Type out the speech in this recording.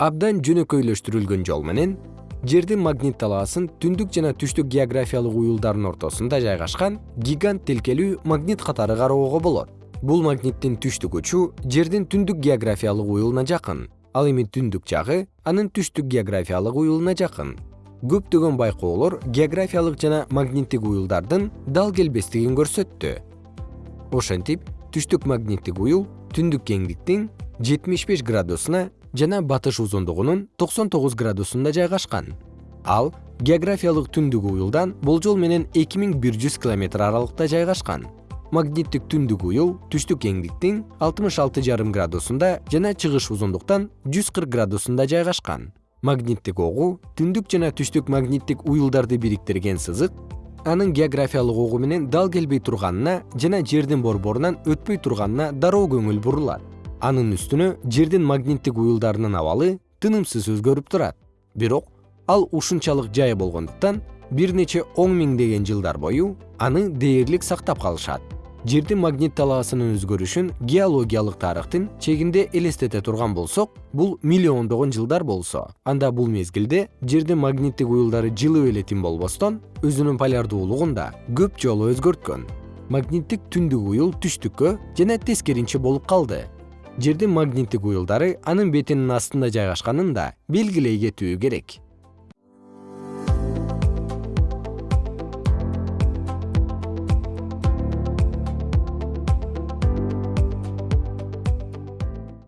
абдан жөнөкөйлөштүрүлгөн жол менен жердин магнит талаасын түндүк жана түштүк географиялык уюлдардын ортосунда жайгашкан гигант тилкелүү магнит катары кароого болот. Бул магниттин түштүк учу жердин түндүк географиялык уюлуна жакын ал эми түндүк жагы анын түштүк географиялык уюлуна жакын. Көптөгөн байкоолор географиялык жана магниттик уюлдардын дал келбестигин көрсөттү. Ошентип түштүк магниттик уюл түндүк кеңдиктин жетимиш беш градусуна жана батыш узундугунун токсон тогуз градусунда жайгашкан. Ал географиялык түндүк уюлдан болжол менен эки миң бир жүз километр аралыкта жайгашкан. Магниттик түндүк уюл түштүк кеңдиктин алтымыш алты жарым градусунда жана чыгыш узундуктан жүз кырк градусунда жайгашкан. Магниттик огу түндүк жана түштүк магниттик уюлдарды бириктирген сызык анын географиялык огу менен дал келбей турганына жана жердин борборунан өтпөй турганына дароо көңүл бурулат анын үстүнө жердин магниттик уюлдарынын абалы тынымсыз өзгөрүп турат. Бирок ал ушунчалык жай болгондуктан бир нече он миңдеген жылдар бою аны дээрлик сактап калышат. Жердин магнит талаасынын өзгөрүшүн геологиялык тарыхтын чегинде элестете турган болсок бул миллиондогон жылдар болсо. Анда бул мезгилде жердин магниттик уюлдары жылып эле тим болбостон өзүнүн полярдуулугун да көп жолу өзгөрткөн. Магниттик түндүк уюл түштүккө жана тескеринче болуп калды жердин магниттик уюлдары анын бетинин астында жайгашканын да белгилей кетүү керек